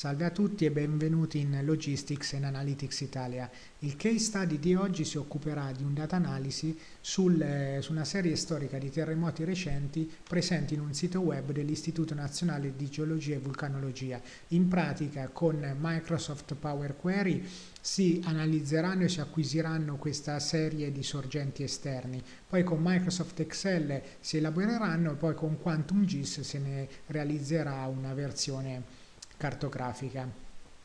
Salve a tutti e benvenuti in Logistics and Analytics Italia. Il case study di oggi si occuperà di un data analisi sul, eh, su una serie storica di terremoti recenti presenti in un sito web dell'Istituto Nazionale di Geologia e Vulcanologia. In pratica con Microsoft Power Query si analizzeranno e si acquisiranno questa serie di sorgenti esterni, poi con Microsoft Excel si elaboreranno e poi con Quantum GIS se ne realizzerà una versione cartografica.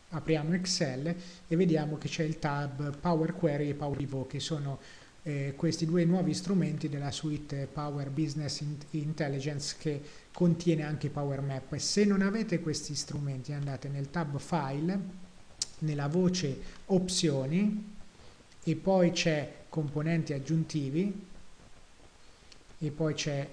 Apriamo Excel e vediamo che c'è il tab Power Query e Power Pivot che sono eh, questi due nuovi strumenti della suite Power Business Intelligence che contiene anche Power Map. Se non avete questi strumenti andate nel tab File, nella voce Opzioni e poi c'è Componenti aggiuntivi e poi c'è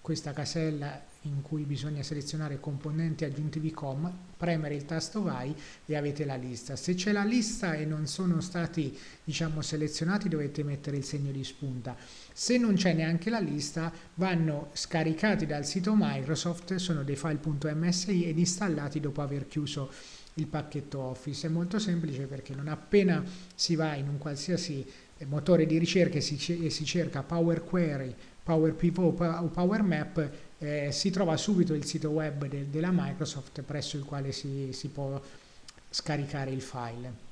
questa casella in cui bisogna selezionare componenti aggiuntivi com, premere il tasto vai e avete la lista. Se c'è la lista e non sono stati diciamo, selezionati dovete mettere il segno di spunta. Se non c'è neanche la lista vanno scaricati dal sito Microsoft, sono dei file.msi ed installati dopo aver chiuso il pacchetto Office. È molto semplice perché non appena si va in un qualsiasi motore di ricerca e si, e si cerca Power Query, Power Pivot o Power Map eh, si trova subito il sito web de della Microsoft presso il quale si, si può scaricare il file.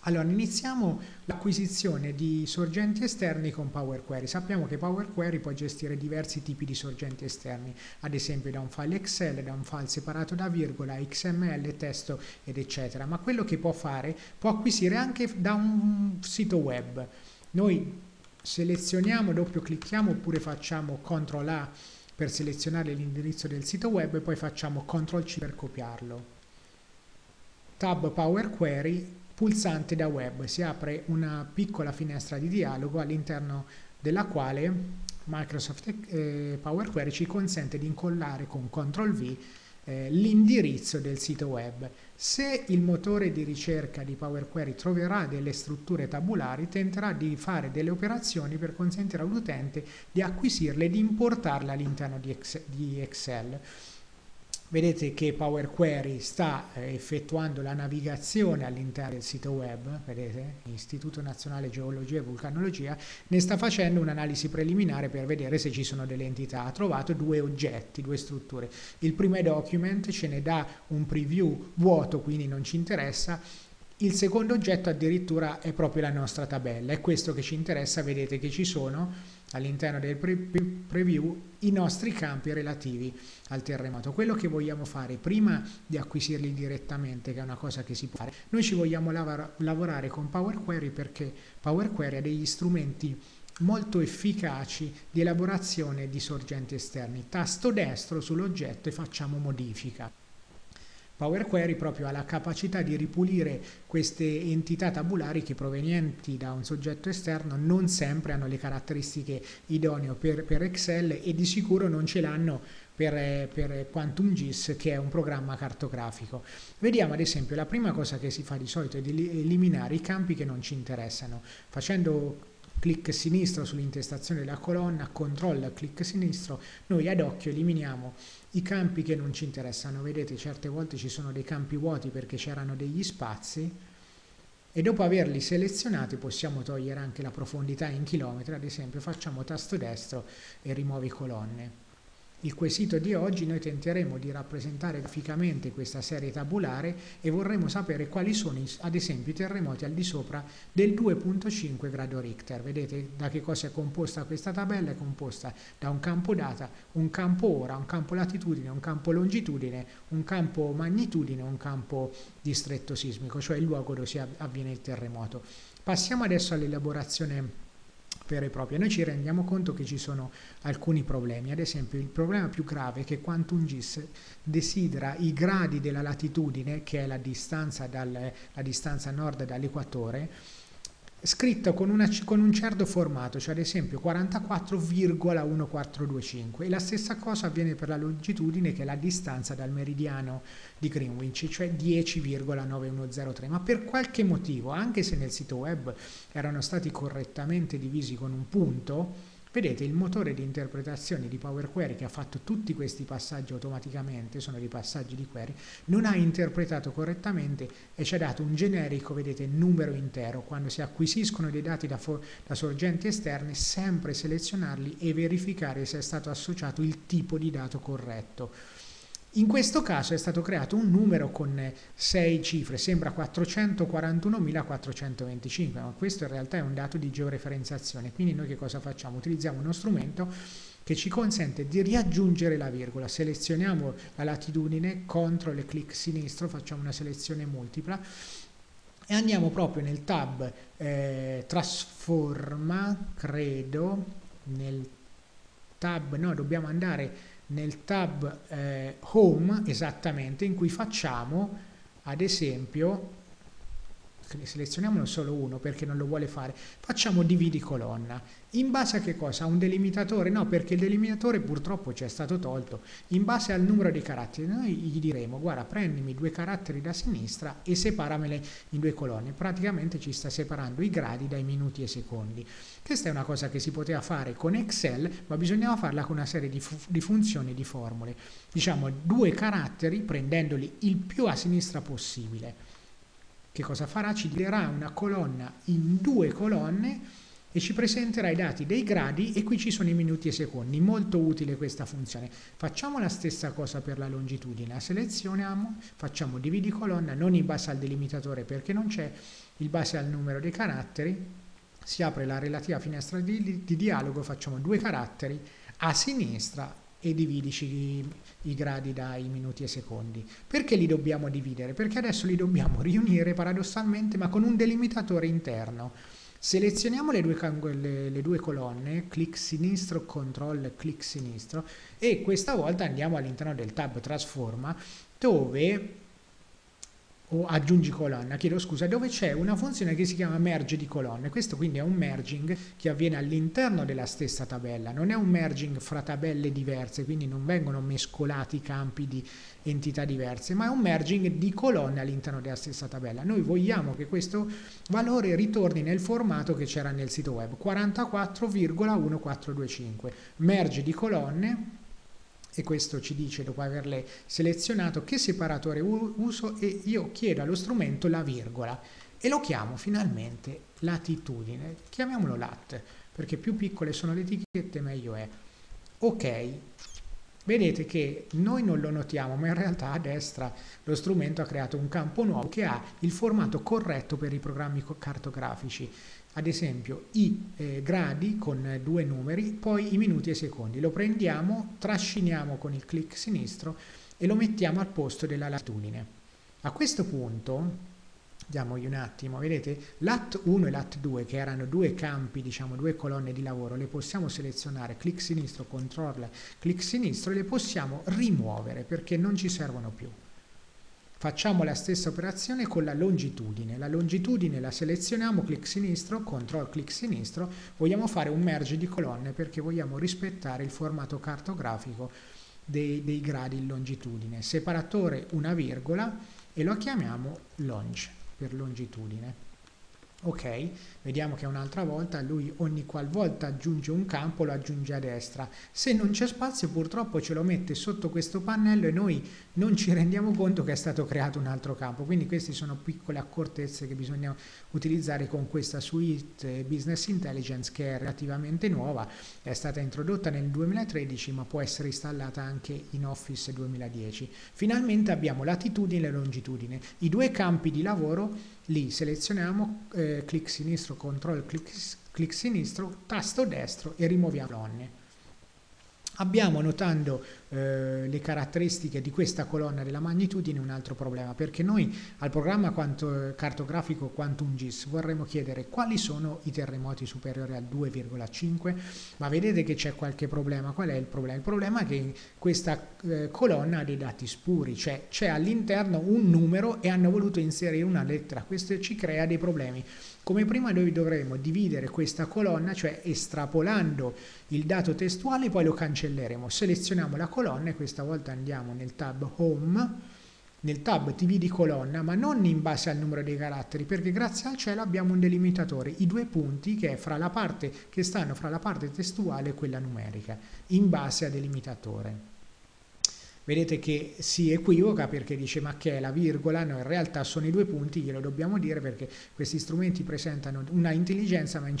Allora, iniziamo l'acquisizione di sorgenti esterni con Power Query. Sappiamo che Power Query può gestire diversi tipi di sorgenti esterni, ad esempio da un file Excel, da un file separato da virgola, XML, testo ed eccetera. Ma quello che può fare può acquisire anche da un sito web. Noi selezioniamo, doppio clicchiamo oppure facciamo CTRL A per selezionare l'indirizzo del sito web e poi facciamo CTRL C per copiarlo. Tab Power Query, pulsante da web, si apre una piccola finestra di dialogo all'interno della quale Microsoft eh, Power Query ci consente di incollare con CTRL V eh, l'indirizzo del sito web. Se il motore di ricerca di Power Query troverà delle strutture tabulari, tenterà di fare delle operazioni per consentire all'utente di acquisirle e di importarle all'interno di Excel. Vedete che Power Query sta eh, effettuando la navigazione all'interno del sito web, vedete, Istituto Nazionale Geologia e Vulcanologia, ne sta facendo un'analisi preliminare per vedere se ci sono delle entità. Ha trovato due oggetti, due strutture. Il primo document ce ne dà un preview vuoto, quindi non ci interessa, il secondo oggetto addirittura è proprio la nostra tabella, è questo che ci interessa, vedete che ci sono all'interno del pre preview i nostri campi relativi al terremoto. Quello che vogliamo fare prima di acquisirli direttamente, che è una cosa che si può fare, noi ci vogliamo lav lavorare con Power Query perché Power Query ha degli strumenti molto efficaci di elaborazione di sorgenti esterni. Tasto destro sull'oggetto e facciamo modifica. Power Query proprio ha la capacità di ripulire queste entità tabulari che provenienti da un soggetto esterno non sempre hanno le caratteristiche idonee per, per Excel e di sicuro non ce l'hanno per, per Quantum GIS che è un programma cartografico. Vediamo ad esempio la prima cosa che si fa di solito è di eliminare i campi che non ci interessano facendo clic sinistro sull'intestazione della colonna, control clic sinistro, noi ad occhio eliminiamo i campi che non ci interessano. Vedete, certe volte ci sono dei campi vuoti perché c'erano degli spazi e dopo averli selezionati possiamo togliere anche la profondità in chilometri, ad esempio facciamo tasto destro e rimuovi colonne. Il quesito di oggi noi tenteremo di rappresentare graficamente questa serie tabulare e vorremmo sapere quali sono ad esempio i terremoti al di sopra del 2.5 grado Richter. Vedete da che cosa è composta questa tabella? È composta da un campo data, un campo ora, un campo latitudine, un campo longitudine, un campo magnitudine, un campo distretto sismico, cioè il luogo dove si avviene il terremoto. Passiamo adesso all'elaborazione vera e propria. Noi ci rendiamo conto che ci sono alcuni problemi, ad esempio il problema più grave è che Quantum GIS desidera i gradi della latitudine, che è la distanza, dal, la distanza nord dall'equatore, scritto con, una, con, un certo formato, cioè ad esempio 44,1425 e la stessa cosa avviene per la longitudine che è la distanza dal meridiano di Greenwich, cioè 10,9103, ma per qualche motivo, anche se nel sito web erano stati correttamente divisi con un punto, vedete il motore di interpretazione di Power Query che ha fatto tutti questi passaggi automaticamente, sono dei passaggi di query, non ha interpretato correttamente e ci ha dato un generico, vedete, numero intero. Quando si acquisiscono dei dati da, da sorgenti esterne, sempre selezionarli e verificare se è stato associato il tipo di dato corretto. In questo caso è stato creato un numero con 6 cifre, sembra 441.425, ma questo in realtà è un dato di georeferenziazione, quindi noi che cosa facciamo? Utilizziamo uno strumento che ci consente di riaggiungere la virgola, selezioniamo la latitudine, CTRL e clic sinistro, facciamo una selezione multipla e andiamo proprio nel tab eh, trasforma, credo, nel tab, no, dobbiamo andare nel tab eh, home esattamente in cui facciamo ad esempio selezioniamolo solo uno perché non lo vuole fare facciamo dividi colonna in base a che cosa? A un delimitatore? No, perché il delimitatore purtroppo ci è stato tolto. In base al numero di caratteri, noi gli diremo, guarda, prendimi due caratteri da sinistra e separamele in due colonne. Praticamente ci sta separando i gradi dai minuti e secondi. Questa è una cosa che si poteva fare con Excel, ma bisognava farla con una serie di, fu di funzioni e di formule. Diciamo due caratteri prendendoli il più a sinistra possibile. Che cosa farà? Ci dirà una colonna in due colonne e ci presenterà i dati dei gradi e qui ci sono i minuti e secondi. Molto utile questa funzione. Facciamo la stessa cosa per la longitudine. La selezioniamo, facciamo dividi colonna, non in base al delimitatore perché non c'è, in base al numero dei caratteri. Si apre la relativa finestra di, di dialogo, facciamo due caratteri a sinistra e dividici i, gradi dai minuti e secondi. Perché li dobbiamo dividere? Perché adesso li dobbiamo riunire paradossalmente ma con un delimitatore interno. Selezioniamo le due, le, le due colonne, clic sinistro, control, clic sinistro e questa volta andiamo all'interno del tab trasforma dove o aggiungi colonna, chiedo scusa, dove c'è una funzione che si chiama merge di colonne. Questo quindi è un merging che avviene all'interno della stessa tabella, non è un merging fra tabelle diverse, quindi non vengono mescolati campi di entità diverse, ma è un merging di colonne all'interno della stessa tabella. Noi vogliamo che questo valore ritorni nel formato che c'era nel sito web, 44,1425. Merge di colonne e questo ci dice dopo averle selezionato che separatore uso e io chiedo allo strumento la virgola e lo chiamo finalmente latitudine, chiamiamolo lat perché più piccole sono le etichette meglio è. Ok, vedete che noi non lo notiamo ma in realtà a destra lo strumento ha creato un campo nuovo che ha il formato corretto per i programmi cartografici ad esempio i eh, gradi con due numeri, poi i minuti e i secondi. Lo prendiamo, trasciniamo con il clic sinistro e lo mettiamo al posto della latitudine. A questo punto, diamogli un attimo, vedete, lat 1 e lat 2 che erano due campi, diciamo due colonne di lavoro, le possiamo selezionare, clic sinistro, control, clic sinistro e le possiamo rimuovere perché non ci servono più. Facciamo la stessa operazione con la longitudine. La longitudine la selezioniamo, clic sinistro, control clic sinistro. Vogliamo fare un merge di colonne perché vogliamo rispettare il formato cartografico dei, dei gradi in longitudine. Separatore una virgola e lo chiamiamo longe per longitudine ok vediamo che un'altra volta lui ogni qualvolta aggiunge un campo lo aggiunge a destra. Se non c'è spazio purtroppo ce lo mette sotto questo pannello e noi non ci rendiamo conto che è stato creato un altro campo. Quindi queste sono piccole accortezze che bisogna utilizzare con questa suite business intelligence che è relativamente nuova è stata introdotta nel 2013 ma può essere installata anche in Office 2010 finalmente abbiamo latitudine e longitudine. I due campi di lavoro lì selezioniamo eh, clic sinistro, control, clic, clic sinistro, tasto destro e rimuoviamo colonne. Abbiamo notando eh, le caratteristiche di questa colonna della magnitudine un altro problema perché noi al programma quanto, cartografico QuantumGIS vorremmo chiedere quali sono i terremoti superiori al 2,5 ma vedete che c'è qualche problema. Qual è il problema? il problema è che questa eh, colonna ha dei dati spuri cioè c'è all'interno un numero e hanno voluto inserire una lettera. Questo ci crea dei problemi come prima noi dovremo dividere questa colonna, cioè estrapolando il dato testuale, poi lo cancelleremo. Selezioniamo la colonna e questa volta andiamo nel tab Home nel tab TV di colonna, ma non in base al numero dei caratteri, perché grazie al cielo abbiamo un delimitatore, i due punti che, che stanno fra la parte testuale e quella numerica, in base al delimitatore. Vedete che si equivoca perché dice ma che è la virgola? No, in realtà sono i due punti, glielo dobbiamo dire perché questi strumenti presentano una intelligenza ma in,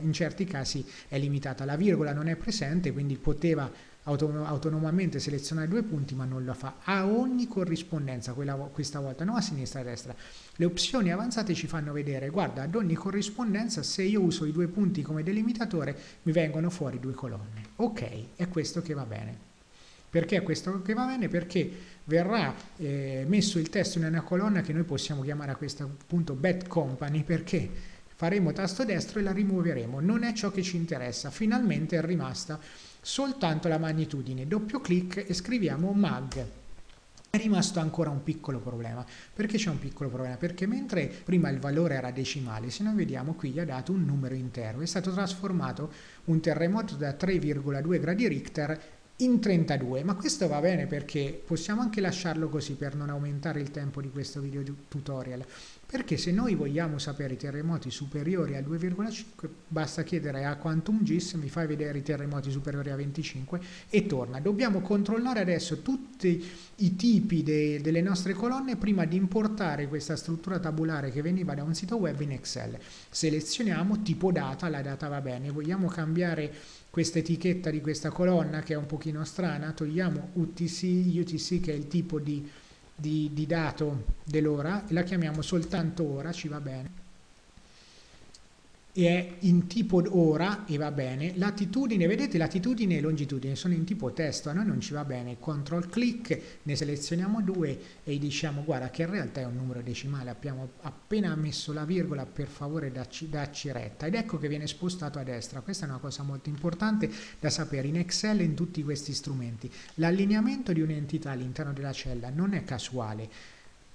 in certi casi è limitata. La virgola non è presente, quindi poteva autonomamente selezionare due punti ma non lo fa a ogni corrispondenza quella, questa volta non a sinistra e a destra le opzioni avanzate ci fanno vedere guarda ad ogni corrispondenza se io uso i due punti come delimitatore mi vengono fuori due colonne ok è questo che va bene perché questo che va bene? Perché verrà eh, messo il testo in una colonna che noi possiamo chiamare a questo punto bad company perché faremo tasto destro e la rimuoveremo. Non è ciò che ci interessa. Finalmente è rimasta soltanto la magnitudine. Doppio clic e scriviamo mag. È rimasto ancora un piccolo problema. Perché c'è un piccolo problema? Perché mentre prima il valore era decimale, se noi vediamo qui gli ha dato un numero intero. È stato trasformato un terremoto da 3,2 gradi Richter in 32 ma questo va bene perché possiamo anche lasciarlo così per non aumentare il tempo di questo video tutorial. Perché se noi vogliamo sapere i terremoti superiori a 2,5 basta chiedere a Quantum GIS mi fai vedere i terremoti superiori a 25 e torna. Dobbiamo controllare adesso tutti i tipi de delle nostre colonne prima di importare questa struttura tabulare che veniva da un sito web in Excel. Selezioniamo tipo data la data va bene. Vogliamo cambiare questa etichetta di questa colonna che è un pochino strana, togliamo UTC, UTC che è il tipo di, di, di dato dell'ora e la chiamiamo soltanto ora, ci va bene è in tipo ora e va bene, latitudine, vedete latitudine e longitudine sono in tipo testo, a noi non ci va bene, control click, ne selezioniamo due e diciamo guarda che in realtà è un numero decimale, abbiamo appena messo la virgola, per favore dacci, dacci retta. Ed ecco che viene spostato a destra, questa è una cosa molto importante da sapere. In Excel e in tutti questi strumenti, l'allineamento di un'entità all'interno della cella non è casuale,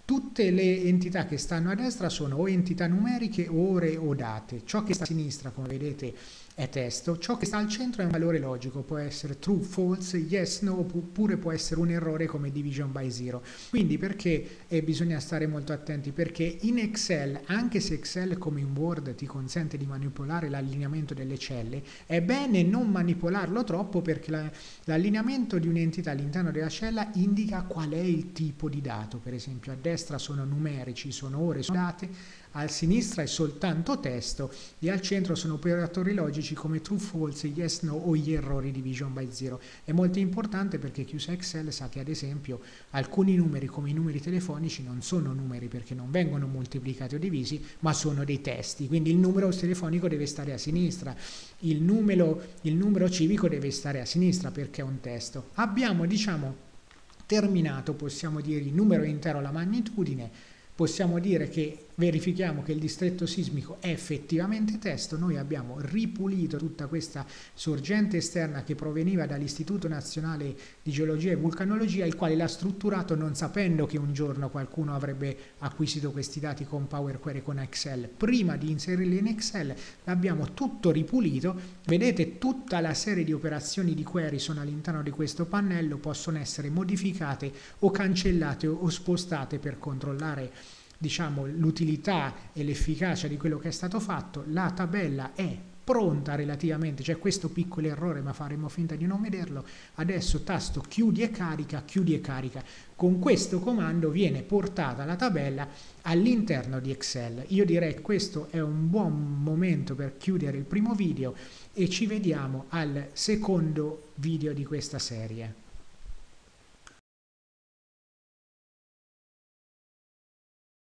Tutte le entità che stanno a destra sono o entità numeriche ore o date. Ciò che sta a sinistra, come vedete, è testo, ciò che sta al centro è un valore logico, può essere true, false, yes, no, oppure può essere un errore come division by zero. Quindi perché eh, bisogna stare molto attenti? Perché in Excel, anche se Excel come in Word ti consente di manipolare l'allineamento delle celle, è bene non manipolarlo troppo perché l'allineamento la, di un'entità all'interno della cella indica qual è il tipo di dato, per esempio a destra sono numerici, sono ore, sono date, a sinistra è soltanto testo e al centro sono operatori logici come true, false, yes, no o gli errori division by zero. È molto importante perché chi usa Excel sa che ad esempio alcuni numeri come i numeri telefonici non sono numeri perché non vengono moltiplicati o divisi ma sono dei testi, quindi il numero telefonico deve stare a sinistra, il numero, il numero civico deve stare a sinistra perché è un testo. Abbiamo diciamo terminato, possiamo dire, il numero intero, la magnitudine, possiamo dire che verifichiamo che il distretto sismico è effettivamente testo, noi abbiamo ripulito tutta questa sorgente esterna che proveniva dall'Istituto Nazionale di Geologia e Vulcanologia, il quale l'ha strutturato non sapendo che un giorno qualcuno avrebbe acquisito questi dati con Power Query con Excel. Prima di inserirli in Excel l'abbiamo tutto ripulito, vedete tutta la serie di operazioni di query sono all'interno di questo pannello, possono essere modificate o cancellate o spostate per controllare diciamo, l'utilità e l'efficacia di quello che è stato fatto, la tabella è pronta relativamente, c'è questo piccolo errore ma faremo finta di non vederlo, adesso tasto chiudi e carica, chiudi e carica, con questo comando viene portata la tabella all'interno di Excel, io direi che questo è un buon momento per chiudere il primo video e ci vediamo al secondo video di questa serie.